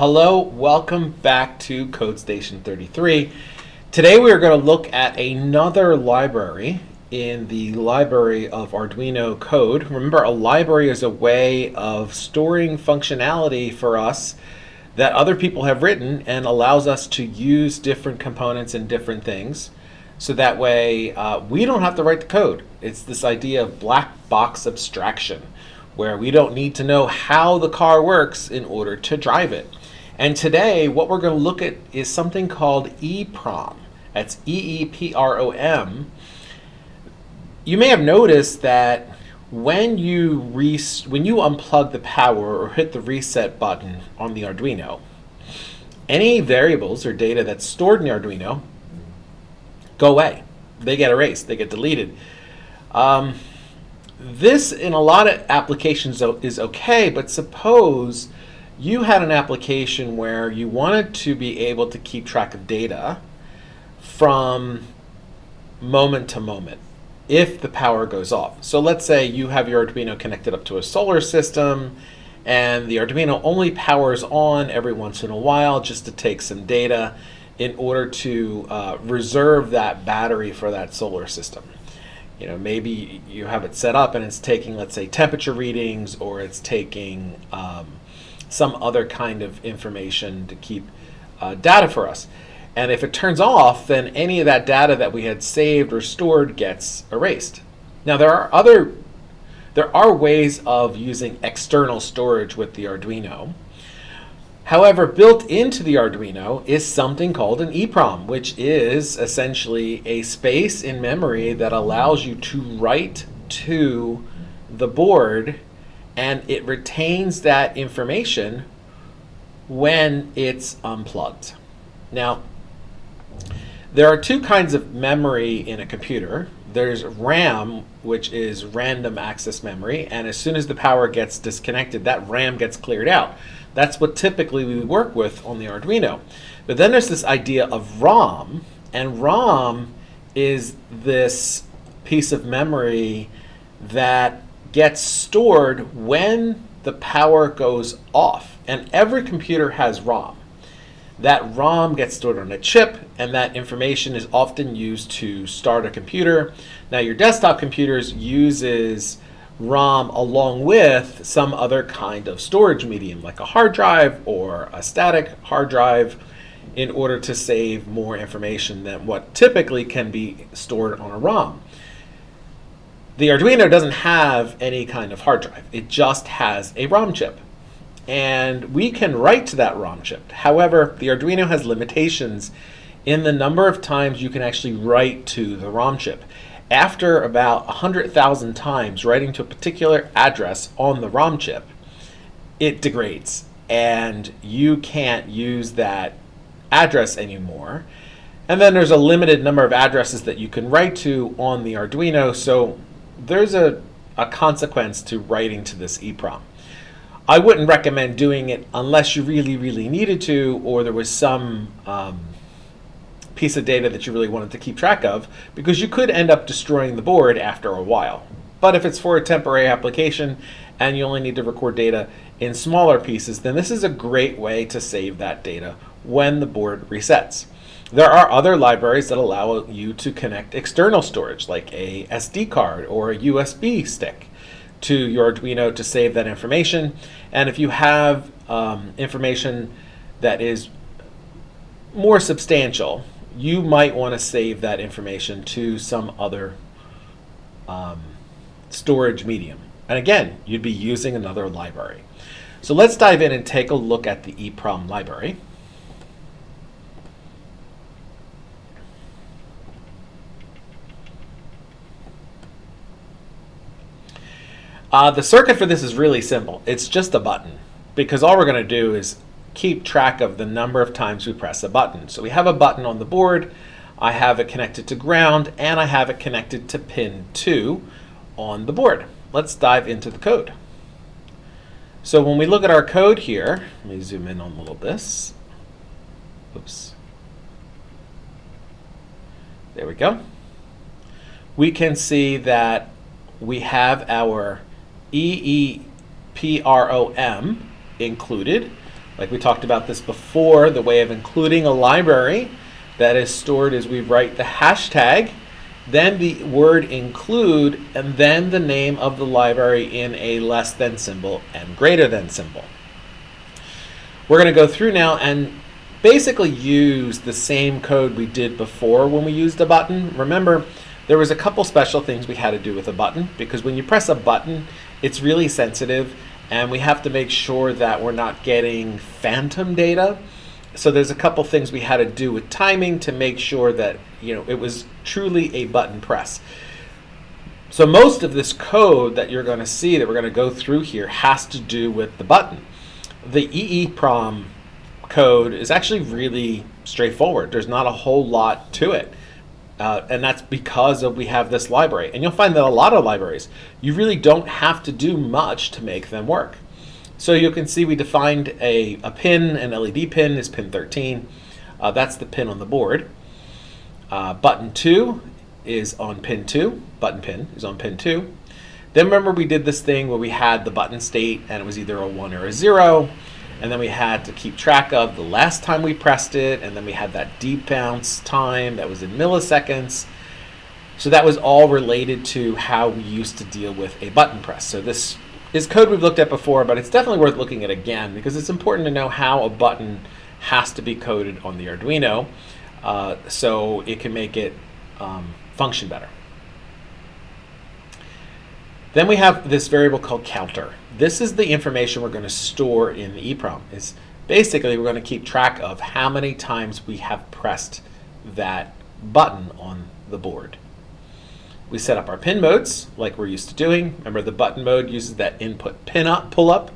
Hello, welcome back to CodeStation 33. Today we are going to look at another library in the library of Arduino code. Remember, a library is a way of storing functionality for us that other people have written and allows us to use different components and different things. So that way uh, we don't have to write the code. It's this idea of black box abstraction where we don't need to know how the car works in order to drive it. And today, what we're going to look at is something called EEPROM. That's E-E-P-R-O-M. You may have noticed that when you when you unplug the power or hit the reset button on the Arduino, any variables or data that's stored in the Arduino go away. They get erased. They get deleted. Um, this, in a lot of applications, is okay, but suppose you had an application where you wanted to be able to keep track of data from moment to moment if the power goes off. So let's say you have your Arduino connected up to a solar system and the Arduino only powers on every once in a while just to take some data in order to uh, reserve that battery for that solar system you know, maybe you have it set up and it's taking, let's say, temperature readings or it's taking um, some other kind of information to keep uh, data for us. And if it turns off, then any of that data that we had saved or stored gets erased. Now there are other, there are ways of using external storage with the Arduino. However, built into the Arduino is something called an EEPROM, which is essentially a space in memory that allows you to write to the board and it retains that information when it's unplugged. Now, there are two kinds of memory in a computer. There's RAM, which is random access memory, and as soon as the power gets disconnected, that RAM gets cleared out. That's what typically we work with on the Arduino. But then there's this idea of ROM, and ROM is this piece of memory that gets stored when the power goes off. And every computer has ROM. That ROM gets stored on a chip, and that information is often used to start a computer. Now, your desktop computers uses ROM along with some other kind of storage medium like a hard drive or a static hard drive in order to save more information than what typically can be stored on a ROM. The Arduino doesn't have any kind of hard drive. It just has a ROM chip. And we can write to that ROM chip. However, the Arduino has limitations in the number of times you can actually write to the ROM chip after about 100,000 times writing to a particular address on the ROM chip, it degrades and you can't use that address anymore. And then there's a limited number of addresses that you can write to on the Arduino, so there's a, a consequence to writing to this EEPROM. I wouldn't recommend doing it unless you really, really needed to, or there was some um, piece of data that you really wanted to keep track of because you could end up destroying the board after a while. But if it's for a temporary application and you only need to record data in smaller pieces, then this is a great way to save that data when the board resets. There are other libraries that allow you to connect external storage like a SD card or a USB stick to your Arduino to save that information. And if you have um, information that is more substantial, you might want to save that information to some other um, storage medium. And again, you'd be using another library. So let's dive in and take a look at the EEPROM library. Uh, the circuit for this is really simple. It's just a button because all we're going to do is keep track of the number of times we press a button. So we have a button on the board, I have it connected to ground, and I have it connected to pin 2 on the board. Let's dive into the code. So when we look at our code here, let me zoom in on a little this. Oops. There we go. We can see that we have our EEPROM included Like we talked about this before, the way of including a library that is stored is we write the hashtag, then the word include, and then the name of the library in a less than symbol and greater than symbol. We're going to go through now and basically use the same code we did before when we used a button. Remember, there was a couple special things we had to do with a button because when you press a button, it's really sensitive and we have to make sure that we're not getting phantom data so there's a couple things we had to do with timing to make sure that you know it was truly a button press. So most of this code that you're going to see that we're going to go through here has to do with the button. The EEPROM code is actually really straightforward. There's not a whole lot to it. Uh, and that's because of we have this library. And you'll find that a lot of libraries, you really don't have to do much to make them work. So you can see we defined a, a pin, an LED pin is pin 13. Uh, that's the pin on the board. Uh, button 2 is on pin 2. Button pin is on pin 2. Then remember we did this thing where we had the button state and it was either a 1 or a 0. And then we had to keep track of the last time we pressed it. And then we had that debounce time that was in milliseconds. So that was all related to how we used to deal with a button press. So this is code we've looked at before, but it's definitely worth looking at again because it's important to know how a button has to be coded on the Arduino uh, so it can make it um, function better. Then we have this variable called counter. This is the information we're going to store in the EEPROM. Is basically we're going to keep track of how many times we have pressed that button on the board. We set up our pin modes like we're used to doing. Remember the button mode uses that input pin up, pull up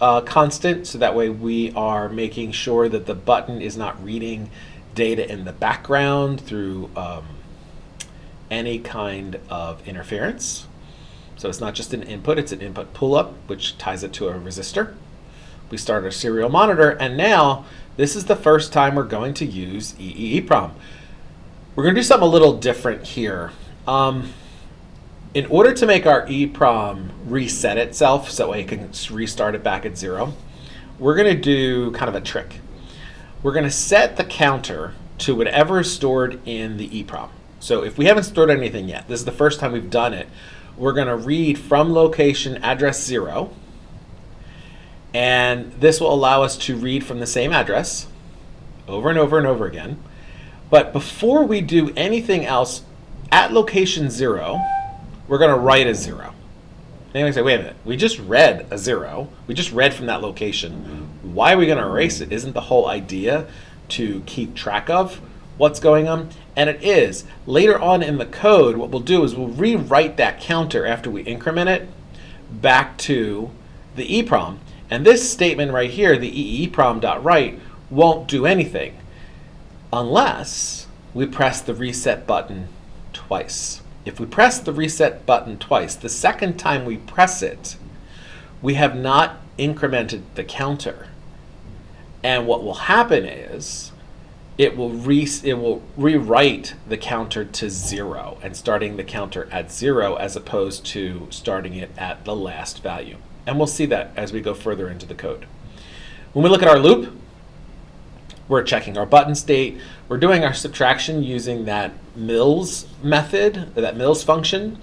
uh, constant so that way we are making sure that the button is not reading data in the background through um, any kind of interference. So it's not just an input, it's an input pull up which ties it to a resistor. We start our serial monitor and now this is the first time we're going to use EEPROM. We're going to do something a little different here. Um, in order to make our EEPROM reset itself so it can restart it back at zero, we're going to do kind of a trick. We're going to set the counter to whatever is stored in the EEPROM. So if we haven't stored anything yet, this is the first time we've done it, we're going to read from location address zero. And this will allow us to read from the same address over and over and over again. But before we do anything else, at location zero, we're going to write a zero. Then we say, wait a minute, we just read a zero. We just read from that location. Why are we going to erase it? Isn't the whole idea to keep track of what's going on? And it is. Later on in the code, what we'll do is we'll rewrite that counter after we increment it back to the EEPROM. And this statement right here, the EEPROM.write, won't do anything unless we press the reset button twice. If we press the reset button twice, the second time we press it, we have not incremented the counter. And what will happen is it will re it will rewrite the counter to zero and starting the counter at zero as opposed to starting it at the last value. And we'll see that as we go further into the code. When we look at our loop, we're checking our button state. We're doing our subtraction using that millis method, that millis function,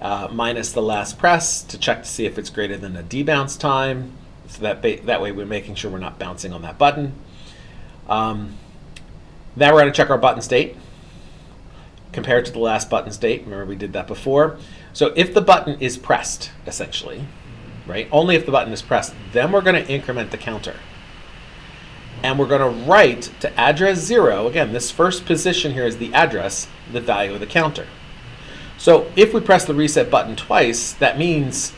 uh, minus the last press to check to see if it's greater than a debounce time. So that, that way we're making sure we're not bouncing on that button. Um, now we're going to check our button state compared to the last button state. Remember we did that before. So if the button is pressed, essentially, right, only if the button is pressed, then we're going to increment the counter and we're going to write to address 0, again, this first position here is the address, the value of the counter. So if we press the reset button twice, that means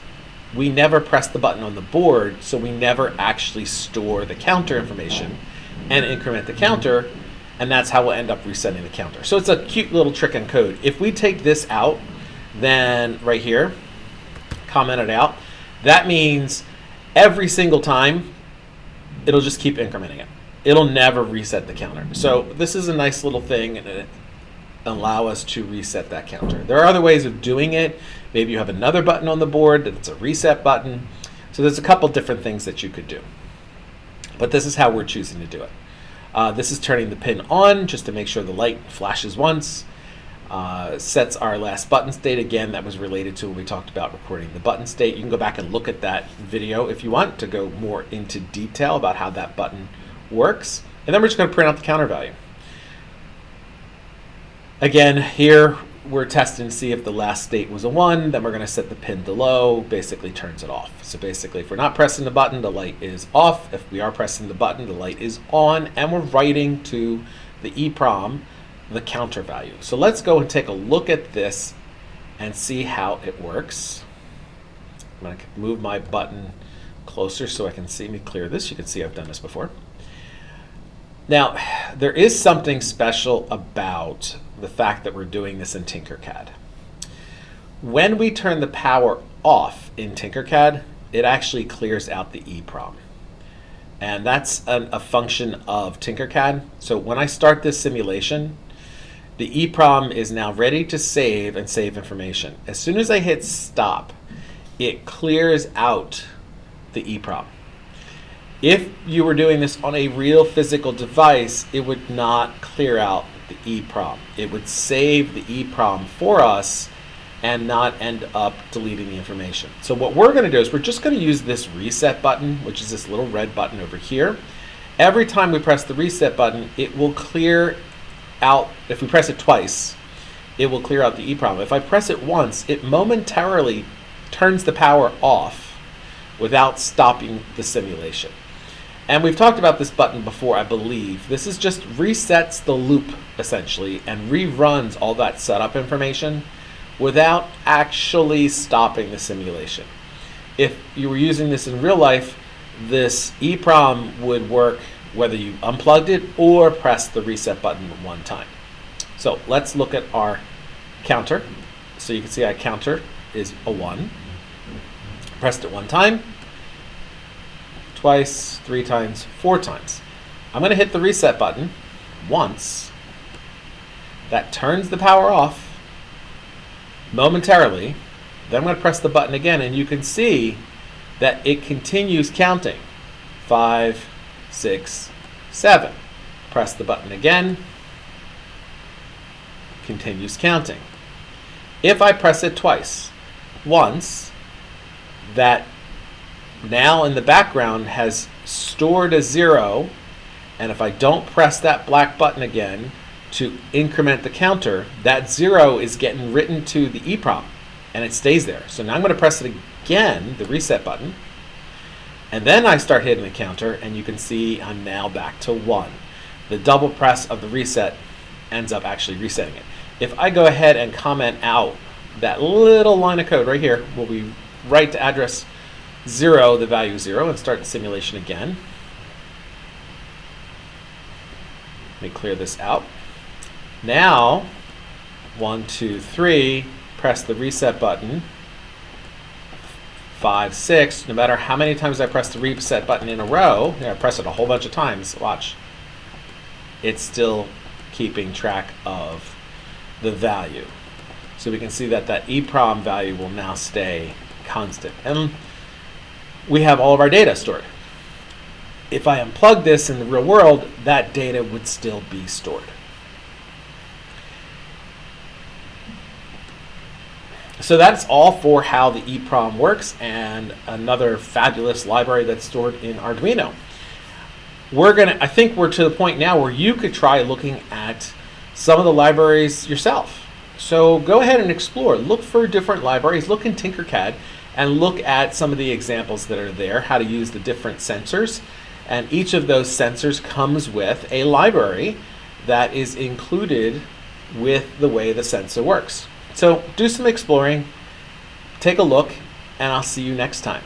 we never press the button on the board, so we never actually store the counter information and increment the counter, and that's how we'll end up resetting the counter. So it's a cute little trick in code. If we take this out, then right here, comment it out, that means every single time it'll just keep incrementing it it'll never reset the counter. So this is a nice little thing and it allow us to reset that counter. There are other ways of doing it. Maybe you have another button on the board that's a reset button. So there's a couple different things that you could do. But this is how we're choosing to do it. Uh, this is turning the pin on just to make sure the light flashes once. Uh, sets our last button state again that was related to when we talked about recording the button state. You can go back and look at that video if you want to go more into detail about how that button works. And then we're just going to print out the counter value. Again, here we're testing to see if the last state was a 1, then we're going to set the pin to low, basically turns it off. So basically, if we're not pressing the button, the light is off. If we are pressing the button, the light is on, and we're writing to the EEPROM the counter value. So let's go and take a look at this and see how it works. I'm going to move my button closer so I can see me clear this. You can see I've done this before. Now, there is something special about the fact that we're doing this in Tinkercad. When we turn the power off in Tinkercad, it actually clears out the EEPROM. And that's an, a function of Tinkercad. So when I start this simulation, the EEPROM is now ready to save and save information. As soon as I hit stop, it clears out the EEPROM. If you were doing this on a real physical device, it would not clear out the EEPROM. It would save the EEPROM for us and not end up deleting the information. So what we're going to do is we're just going to use this reset button, which is this little red button over here. Every time we press the reset button, it will clear out, if we press it twice, it will clear out the EEPROM. If I press it once, it momentarily turns the power off without stopping the simulation. And we've talked about this button before, I believe. This is just resets the loop, essentially, and reruns all that setup information without actually stopping the simulation. If you were using this in real life, this EEPROM would work whether you unplugged it or pressed the reset button one time. So let's look at our counter. So you can see our counter is a 1. Pressed it one time, twice, three times, four times. I'm going to hit the reset button once. That turns the power off momentarily. Then I'm going to press the button again, and you can see that it continues counting. Five, six, seven. Press the button again. Continues counting. If I press it twice, once, that now in the background has stored a zero, and if I don't press that black button again to increment the counter, that zero is getting written to the EEPROM, and it stays there. So now I'm going to press it again, the reset button, and then I start hitting the counter, and you can see I'm now back to one. The double press of the reset ends up actually resetting it. If I go ahead and comment out that little line of code right here, will be write to address 0 the value 0 and start the simulation again. Let me clear this out. Now, one, two, three, press the reset button. Five, six, no matter how many times I press the reset button in a row, I press it a whole bunch of times, watch, it's still keeping track of the value. So we can see that that EEPROM value will now stay constant. And we have all of our data stored. If I unplug this in the real world, that data would still be stored. So that's all for how the EEPROM works and another fabulous library that's stored in Arduino. We're gonna, I think we're to the point now where you could try looking at some of the libraries yourself. So go ahead and explore. Look for different libraries. Look in Tinkercad and look at some of the examples that are there, how to use the different sensors. And each of those sensors comes with a library that is included with the way the sensor works. So do some exploring, take a look, and I'll see you next time.